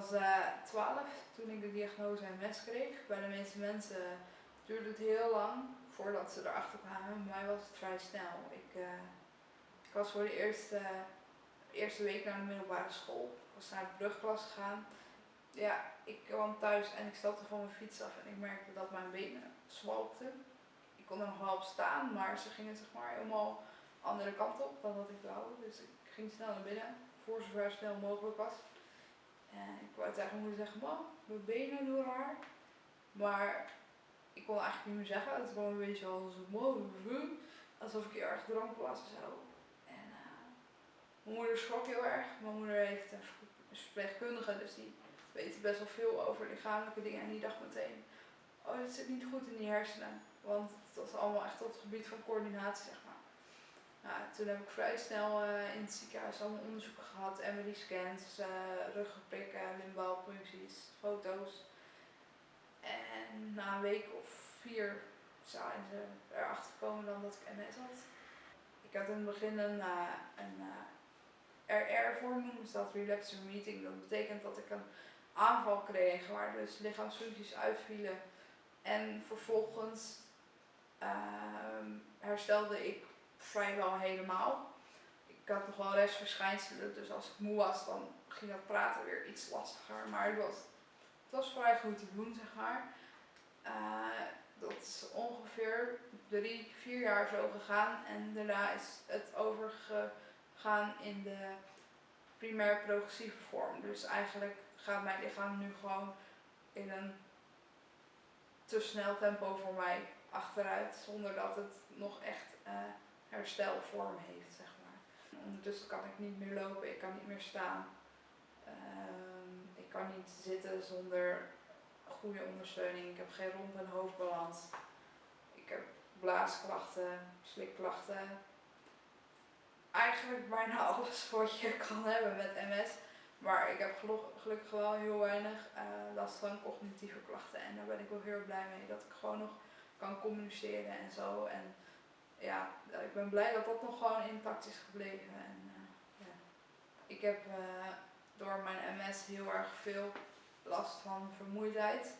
was uh, 12 toen ik de diagnose MS kreeg. Bij de meeste mensen duurde het heel lang voordat ze erachter kwamen. Bij mij was het vrij snel. Ik, uh, ik was voor de eerste, eerste week naar de middelbare school. Ik was naar de brugklas gegaan. Ja, ik kwam thuis en ik stapte van mijn fiets af en ik merkte dat mijn benen zwalkten. Ik kon er nog wel op staan, maar ze gingen zeg maar helemaal andere kant op dan dat ik wou. Dus ik ging snel naar binnen, voor zover snel mogelijk was. Tegen mijn moeder zeggen, mam, mijn benen doen raar. Maar ik kon eigenlijk niet meer zeggen. Het gewoon een beetje als een alsof ik heel erg dronken was en zo. En uh, mijn moeder schrok heel erg. Mijn moeder heeft een verpleegkundige, dus die weet best wel veel over lichamelijke dingen. En die dacht meteen, oh, het zit niet goed in die hersenen. Want het was allemaal echt op het gebied van coördinatie, zeg maar. Nou, toen heb ik vrij snel uh, in het ziekenhuis allemaal onderzoeken gehad, MRI-scans, uh, ruggenprikken, limbaalpuncties, foto's. En na een week of vier zijn ze erachter gekomen dan dat ik MS had. Ik had in het begin een, uh, een RR-vorm, noemen dat Relapse Meeting. Dat betekent dat ik een aanval kreeg waar dus lichaamsfuncties uitvielen. En vervolgens herstelde ik vrijwel helemaal. Ik had nog wel restverschijnselen, dus als ik moe was, dan ging dat praten weer iets lastiger. Maar het was, het was vrij goed te doen, zeg maar. Uh, dat is ongeveer drie, vier jaar zo gegaan. En daarna is het overgegaan in de primair progressieve vorm. Dus eigenlijk gaat mijn lichaam nu gewoon in een te snel tempo voor mij achteruit. Zonder dat het nog echt uh, herstelvorm heeft, zeg maar. Ondertussen kan ik niet meer lopen, ik kan niet meer staan. Uh, ik kan niet zitten zonder goede ondersteuning. Ik heb geen rond- en hoofdbalans. Ik heb blaasklachten, slikklachten. Eigenlijk bijna alles wat je kan hebben met MS. Maar ik heb gelukkig wel heel weinig uh, last van cognitieve klachten. En daar ben ik wel heel blij mee. Dat ik gewoon nog kan communiceren en zo. En ja, ik ben blij dat dat nog gewoon intact is gebleven. En, uh, ja. Ik heb uh, door mijn MS heel erg veel last van vermoeidheid.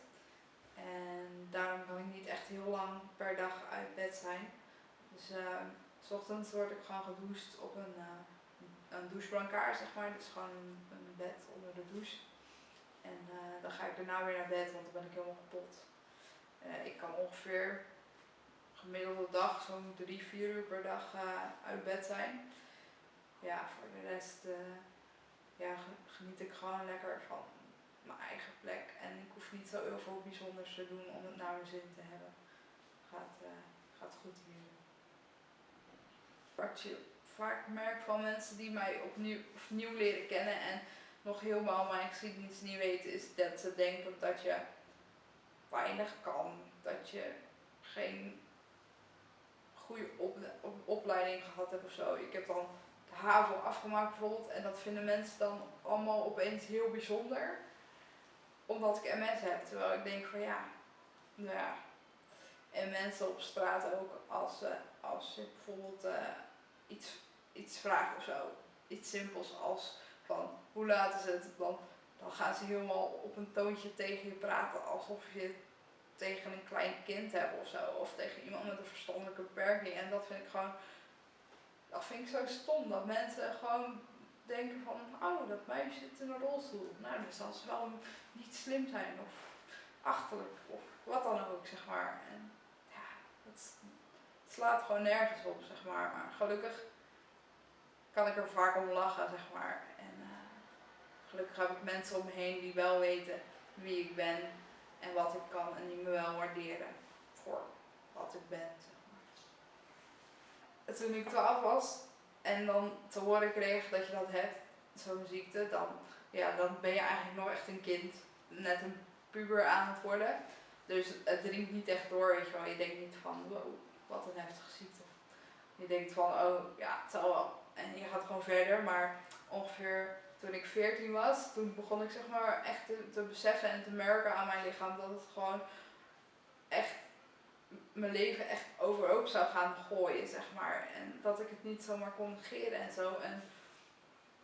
En daarom kan ik niet echt heel lang per dag uit bed zijn. Dus uh, s ochtends word ik gewoon gedoucht op een, een douchebrancard, zeg maar. Dus gewoon een, een, bed onder de douche. En dan ga ik daarna weer naar bed, want dan ben ik helemaal kapot. ik kan ongeveer gemiddelde dag zo'n drie, vier uur per dag uh, uit bed zijn. Ja, voor de rest uh, ja, geniet ik gewoon lekker van mijn eigen plek. En ik hoef niet zo heel veel bijzonders te doen om het naar mijn zin te hebben. Gaat, uh, gaat goed hier. Wat je vaak merkt van mensen die mij opnieuw, opnieuw leren kennen en nog helemaal mijn geschiedenis niet weten, is dat ze denken dat je weinig kan. Dat je geen goede op, op, opleiding gehad heb of zo. Ik heb dan de HAVO afgemaakt bijvoorbeeld en dat vinden mensen dan allemaal opeens heel bijzonder. Omdat ik MS heb. Terwijl ik denk van ja, nou ja. En mensen op straat ook als, uh, als je bijvoorbeeld uh, iets, iets vraagt of zo. Iets simpels als van hoe laat is het? Dan, dan gaan ze helemaal op een toontje tegen je praten alsof je tegen een klein kind hebben of zo. Of tegen iemand met een verstandelijke beperking. En dat vind ik gewoon, dat vind ik zo stom. Dat mensen gewoon denken van, oh dat meisje zit in een rolstoel. Nou, dan zal wel niet slim zijn of achterlijk of wat dan ook, zeg maar. En ja, het, slaat gewoon nergens op, zeg maar. Maar gelukkig kan ik er vaak om lachen, zeg maar. En uh, gelukkig heb ik mensen om me heen die wel weten wie ik ben en wat ik kan en die me wel waarderen voor wat ik ben. Toen ik 12 was en dan te horen kreeg dat je dat hebt, zo'n ziekte, dan, ja, dan ben je eigenlijk nog echt een kind, net een puber aan het worden. Dus het dringt niet echt door, weet je wel. Je denkt niet van, wow, wat een heftige ziekte. Je denkt van, oh ja, het zal wel. En je gaat gewoon verder, maar ongeveer toen ik 14 was, toen begon ik zeg maar echt te, beseffen en te merken aan mijn lichaam dat het gewoon echt mijn leven echt overhoop zou gaan gooien, zeg maar. En dat ik het niet zomaar kon negeren en zo. En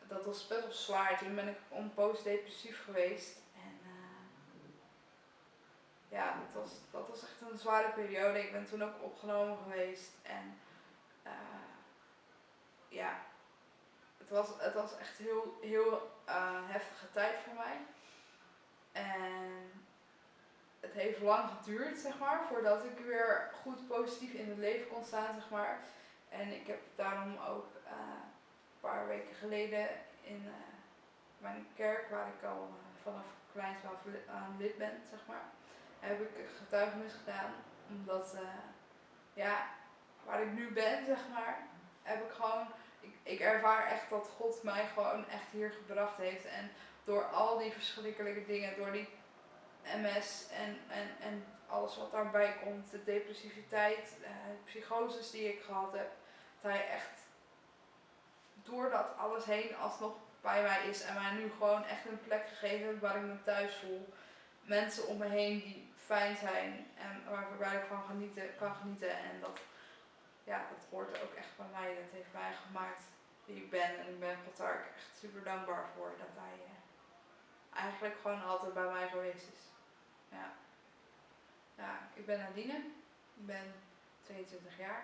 dat was best wel zwaar. Toen ben ik om postdepressief geweest. En eh, ja, dat was, dat was echt een zware periode. Ik ben toen ook opgenomen geweest. En eh, ja, het was, het was echt heel, heel uh, heftige tijd voor mij. En het heeft lang geduurd, zeg maar, voordat ik weer goed positief in het leven kon staan, zeg maar. En ik heb daarom ook uh, een paar weken geleden in uh, mijn kerk, waar ik al vanaf kleins aan lid ben, zeg maar, heb ik getuigenis gedaan. Omdat, ja, waar ik nu ben, zeg maar, heb ik gewoon ik, ervaar echt dat God mij gewoon echt hier gebracht heeft. En door al die verschrikkelijke dingen, door die MS en, en, en alles wat daarbij komt, de depressiviteit, uh, de psychoses die ik gehad heb, dat hij echt door dat alles heen alsnog bij mij is en mij nu gewoon echt een plek gegeven waar ik me thuis voel. Mensen om me heen die fijn zijn en waarbij ik van genieten, kan genieten en dat ja, dat hoort ook echt bij mij. Dat heeft mij gemaakt wie ik ben. En ik ben daar echt super dankbaar voor dat hij uh, eigenlijk gewoon altijd bij mij geweest is. Ja. ja, ik ben Nadine. Ik ben 22 jaar.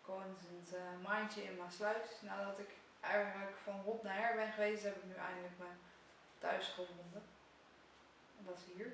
Ik woon sinds een uh, maandje in Maasluis. Nadat ik eigenlijk van hot naar her ben geweest, heb ik nu eindelijk mijn thuis gevonden. En dat is hier.